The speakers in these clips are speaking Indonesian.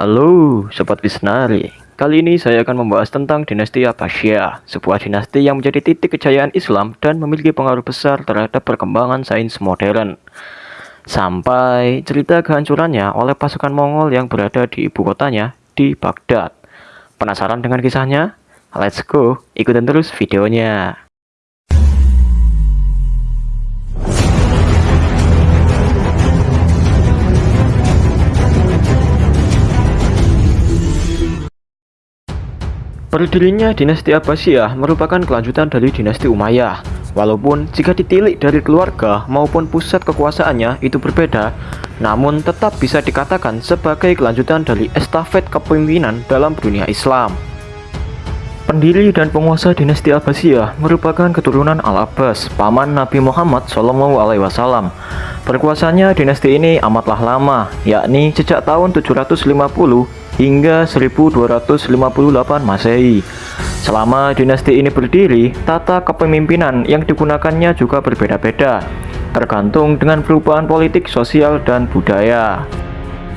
Halo Sobat Wisnari. Kali ini saya akan membahas tentang dinasti Abbasiyah Sebuah dinasti yang menjadi titik kejayaan Islam dan memiliki pengaruh besar terhadap perkembangan sains modern. Sampai cerita kehancurannya oleh pasukan Mongol yang berada di ibu kotanya di Baghdad. Penasaran dengan kisahnya? Let's go, ikutin terus videonya Berdirinya dinasti Abbasiyah merupakan kelanjutan dari dinasti Umayyah. Walaupun jika ditilik dari keluarga maupun pusat kekuasaannya itu berbeda, namun tetap bisa dikatakan sebagai kelanjutan dari estafet kepemimpinan dalam dunia Islam. Pendiri dan penguasa dinasti Abbasiyah merupakan keturunan Al-Abbas, paman Nabi Muhammad SAW. Berkuasanya dinasti ini amatlah lama, yakni sejak tahun 750 hingga 1258 Masehi. Selama dinasti ini berdiri, tata kepemimpinan yang digunakannya juga berbeda-beda, tergantung dengan perubahan politik, sosial, dan budaya.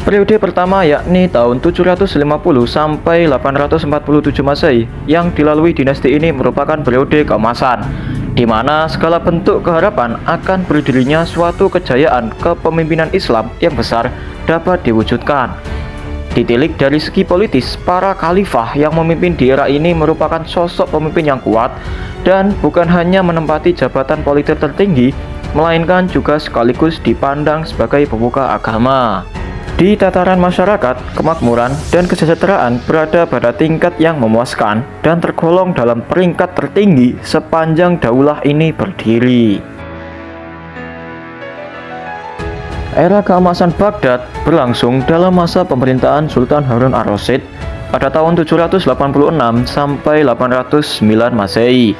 Periode pertama yakni tahun 750 sampai 847 Masehi yang dilalui dinasti ini merupakan periode keemasan di mana segala bentuk keharapan akan berdirinya suatu kejayaan kepemimpinan Islam yang besar dapat diwujudkan. Ditilik dari segi politis, para khalifah yang memimpin di era ini merupakan sosok pemimpin yang kuat dan bukan hanya menempati jabatan politik tertinggi, melainkan juga sekaligus dipandang sebagai pembuka agama. Di tataran masyarakat, kemakmuran dan kesejahteraan berada pada tingkat yang memuaskan dan tergolong dalam peringkat tertinggi sepanjang daulah ini berdiri. Era keemasan Baghdad berlangsung dalam masa pemerintahan Sultan Harun ar-Rasyid pada tahun 786 sampai 809 Masehi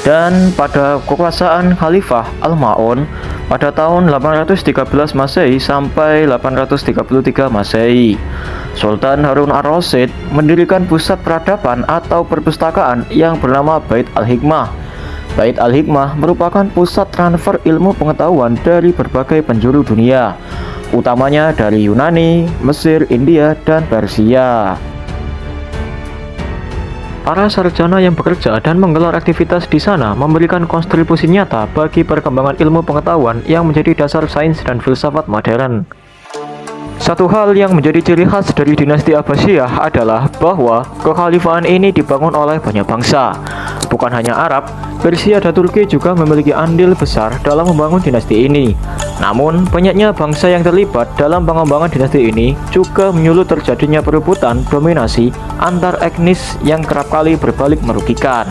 dan pada kekuasaan Khalifah Al-Ma'un pada tahun 813 Masehi sampai 833 Masehi. Sultan Harun ar-Rasyid mendirikan pusat peradaban atau perpustakaan yang bernama Bait al-Hikmah Bait Al-Hikmah merupakan pusat transfer ilmu pengetahuan dari berbagai penjuru dunia, utamanya dari Yunani, Mesir, India, dan Persia. Para sarjana yang bekerja dan menggelar aktivitas di sana memberikan kontribusi nyata bagi perkembangan ilmu pengetahuan yang menjadi dasar sains dan filsafat modern. Satu hal yang menjadi ciri khas dari dinasti Abbasiyah adalah bahwa kekhalifahan ini dibangun oleh banyak bangsa. Bukan hanya Arab, Persia dan Turki juga memiliki andil besar dalam membangun dinasti ini. Namun, banyaknya bangsa yang terlibat dalam pengembangan dinasti ini juga menyulut terjadinya perebutan dominasi antar etnis yang kerap kali berbalik merugikan.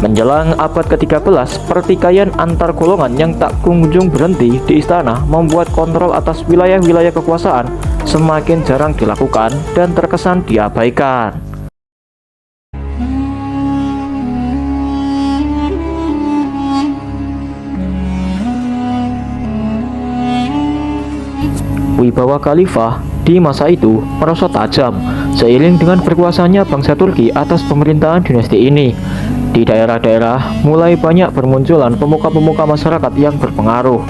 Menjelang abad ke-13, pertikaian antar golongan yang tak kunjung berhenti di istana membuat kontrol atas wilayah-wilayah kekuasaan semakin jarang dilakukan dan terkesan diabaikan. Wibawa Khalifah di masa itu merosot tajam seiring dengan berkuasanya bangsa Turki atas pemerintahan dinasti ini. Di daerah-daerah mulai banyak bermunculan pemuka-pemuka masyarakat yang berpengaruh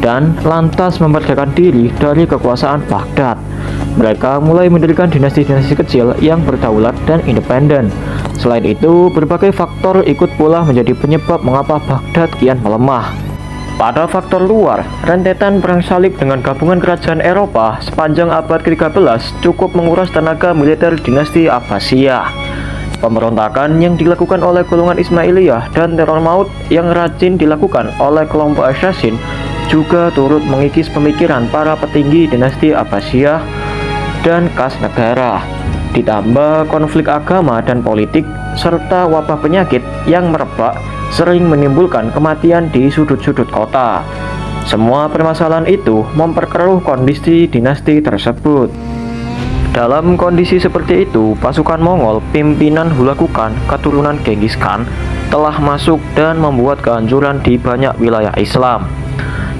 dan lantas memerdekakan diri dari kekuasaan Baghdad. Mereka mulai mendirikan dinasti-dinasti kecil yang berdaulat dan independen. Selain itu, berbagai faktor ikut pula menjadi penyebab mengapa Baghdad kian melemah. Pada faktor luar, rentetan perang salib dengan gabungan kerajaan Eropa sepanjang abad ke-13 cukup menguras tenaga militer dinasti Abbasiyah. Pemberontakan yang dilakukan oleh golongan Ismailiyah dan teror maut yang rajin dilakukan oleh kelompok assassin juga turut mengikis pemikiran para petinggi dinasti Abbasiyah dan kas negara. Ditambah konflik agama dan politik serta wabah penyakit yang merebak sering menimbulkan kematian di sudut-sudut kota. Semua permasalahan itu memperkeruh kondisi dinasti tersebut. Dalam kondisi seperti itu, pasukan Mongol pimpinan Hulakukan keturunan Genghis Khan telah masuk dan membuat kehancuran di banyak wilayah Islam.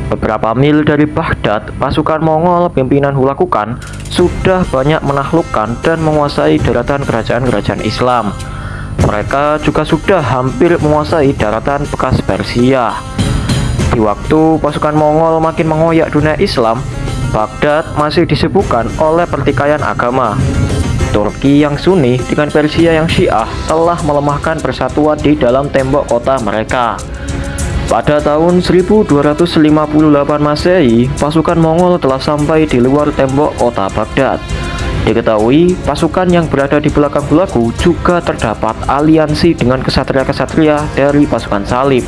Beberapa mil dari Baghdad, pasukan Mongol pimpinan Hulakukan sudah banyak menaklukkan dan menguasai daratan kerajaan-kerajaan Islam. Mereka juga sudah hampir menguasai daratan bekas Persia. Di waktu pasukan Mongol makin mengoyak dunia Islam, Baghdad masih disibukkan oleh pertikaian agama. Turki yang Sunni dengan Persia yang Syiah telah melemahkan persatuan di dalam tembok kota mereka. Pada tahun 1258 Masehi, pasukan Mongol telah sampai di luar tembok kota Baghdad. Diketahui, pasukan yang berada di belakang Hulagu juga terdapat aliansi dengan kesatria-kesatria dari pasukan Salib.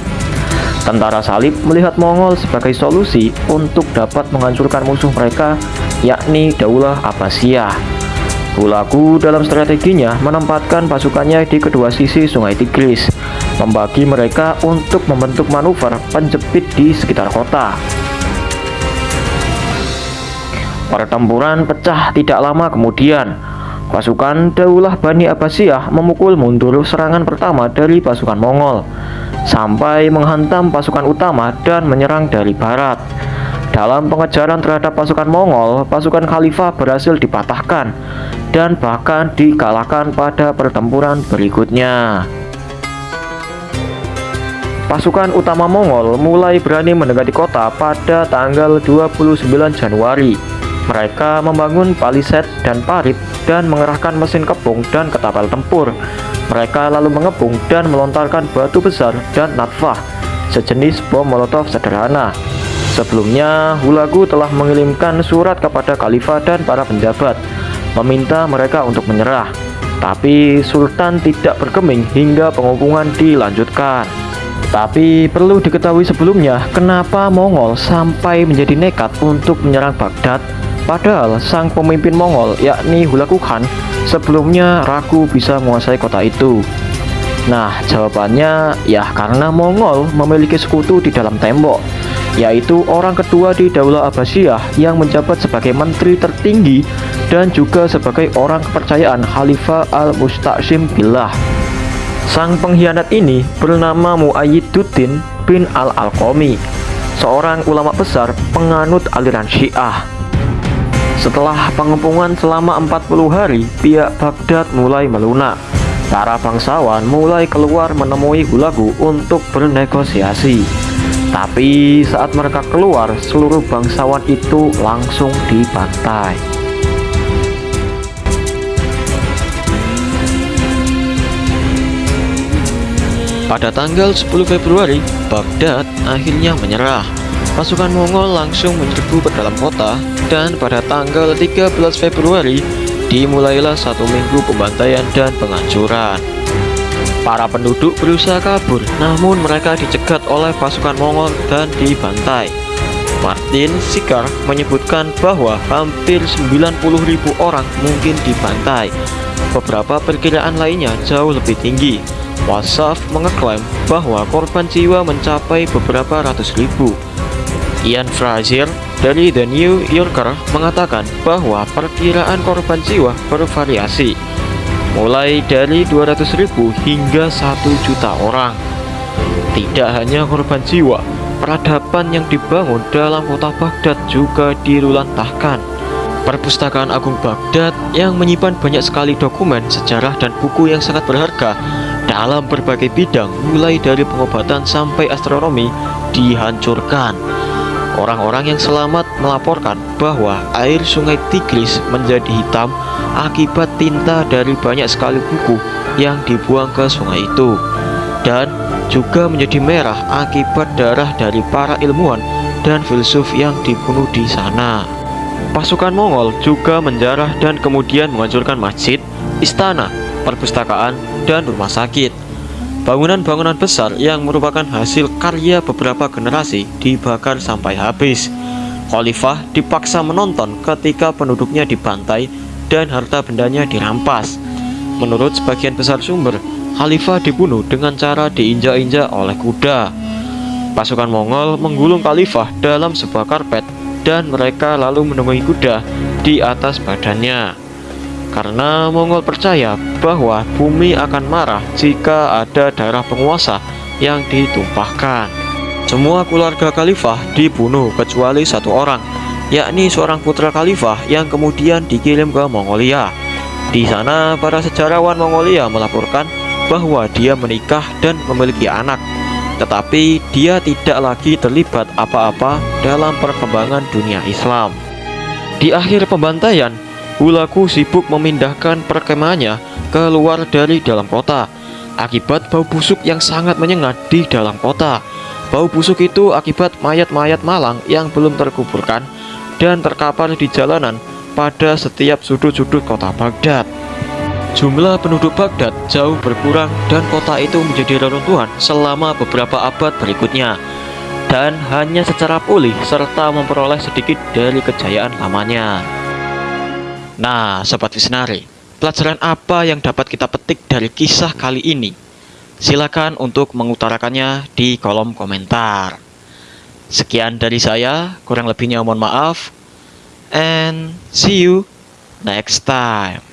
Tentara Salib melihat Mongol sebagai solusi untuk dapat menghancurkan musuh mereka, yakni Daulah Abbasiyah. Hulagu dalam strateginya menempatkan pasukannya di kedua sisi sungai Tigris, membagi mereka untuk membentuk manuver penjepit di sekitar kota. Pertempuran pecah tidak lama kemudian. Pasukan Daulah Bani Abbasiyah memukul mundur serangan pertama dari pasukan Mongol sampai menghantam pasukan utama dan menyerang dari barat. Dalam pengejaran terhadap pasukan Mongol, pasukan Khalifah berhasil dipatahkan dan bahkan dikalahkan pada pertempuran berikutnya. Pasukan utama Mongol mulai berani mendekati kota pada tanggal 29 Januari mereka membangun paliset dan parit dan mengerahkan mesin kepung dan ketapel tempur. Mereka lalu mengepung dan melontarkan batu besar dan natfah, sejenis bom molotov sederhana. Sebelumnya, Hulagu telah mengirimkan surat kepada khalifah dan para penjabat, meminta mereka untuk menyerah. Tapi Sultan tidak bergeming hingga pengupungan dilanjutkan. Tapi perlu diketahui sebelumnya, kenapa Mongol sampai menjadi nekat untuk menyerang Baghdad Padahal sang pemimpin Mongol yakni Hulagu Khan sebelumnya ragu bisa menguasai kota itu. Nah, jawabannya ya karena Mongol memiliki sekutu di dalam tembok, yaitu orang kedua di Daulah Abbasiyah yang menjabat sebagai menteri tertinggi dan juga sebagai orang kepercayaan Khalifah al-Musta'sim Billah. Sang pengkhianat ini bernama Muayyiduddin bin al-Alqami, seorang ulama besar penganut aliran Syiah. Setelah pengepungan selama 40 hari, pihak Baghdad mulai melunak. Para bangsawan mulai keluar menemui Hulagu untuk bernegosiasi. Tapi saat mereka keluar, seluruh bangsawan itu langsung dibantai. Pada tanggal 10 Februari, Baghdad akhirnya menyerah. Pasukan Mongol langsung menyerbu ke dalam kota dan pada tanggal 13 Februari dimulailah satu minggu pembantaian dan penghancuran. Para penduduk berusaha kabur, namun mereka dicegat oleh pasukan Mongol dan dibantai. Martin Sikar menyebutkan bahwa hampir 90.000 orang mungkin dibantai. Beberapa perkiraan lainnya jauh lebih tinggi. Wasaf mengeklaim bahwa korban jiwa mencapai beberapa ratus ribu. Ian Frazier dari The New Yorker mengatakan bahwa perkiraan korban jiwa bervariasi mulai dari 200.000 hingga 1 juta orang. Tidak hanya korban jiwa, peradaban yang dibangun dalam kota Baghdad juga dilulantahkan. Perpustakaan Agung Baghdad yang menyimpan banyak sekali dokumen, sejarah, dan buku yang sangat berharga dalam berbagai bidang mulai dari pengobatan sampai astronomi dihancurkan Orang-orang yang selamat melaporkan bahwa air sungai Tigris menjadi hitam akibat tinta dari banyak sekali buku yang dibuang ke sungai itu dan juga menjadi merah akibat darah dari para ilmuwan dan filsuf yang dibunuh di sana. Pasukan Mongol juga menjarah dan kemudian menghancurkan masjid, istana, perpustakaan, dan rumah sakit. Bangunan-bangunan besar yang merupakan hasil karya beberapa generasi dibakar sampai habis. Khalifah dipaksa menonton ketika penduduknya dibantai dan harta bendanya dirampas. Menurut sebagian besar sumber, Khalifah dibunuh dengan cara diinjak-injak oleh kuda. Pasukan Mongol menggulung Khalifah dalam sebuah karpet dan mereka lalu menemui kuda di atas badannya karena Mongol percaya bahwa bumi akan marah jika ada darah penguasa yang ditumpahkan. Semua keluarga khalifah dibunuh kecuali satu orang, yakni seorang putra khalifah yang kemudian dikirim ke Mongolia. Di sana, para sejarawan Mongolia melaporkan bahwa dia menikah dan memiliki anak, tetapi dia tidak lagi terlibat apa-apa dalam perkembangan dunia Islam. Di akhir pembantaian, Hulaku sibuk memindahkan perkemahannya keluar dari dalam kota akibat bau busuk yang sangat menyengat di dalam kota. Bau busuk itu akibat mayat-mayat malang yang belum terkuburkan dan terkapar di jalanan pada setiap sudut-sudut kota Baghdad. Jumlah penduduk Baghdad jauh berkurang dan kota itu menjadi reruntuhan selama beberapa abad berikutnya dan hanya secara pulih serta memperoleh sedikit dari kejayaan lamanya. Nah, Sobat Visionari, pelajaran apa yang dapat kita petik dari kisah kali ini? Silakan untuk mengutarakannya di kolom komentar. Sekian dari saya, kurang lebihnya mohon maaf, and see you next time.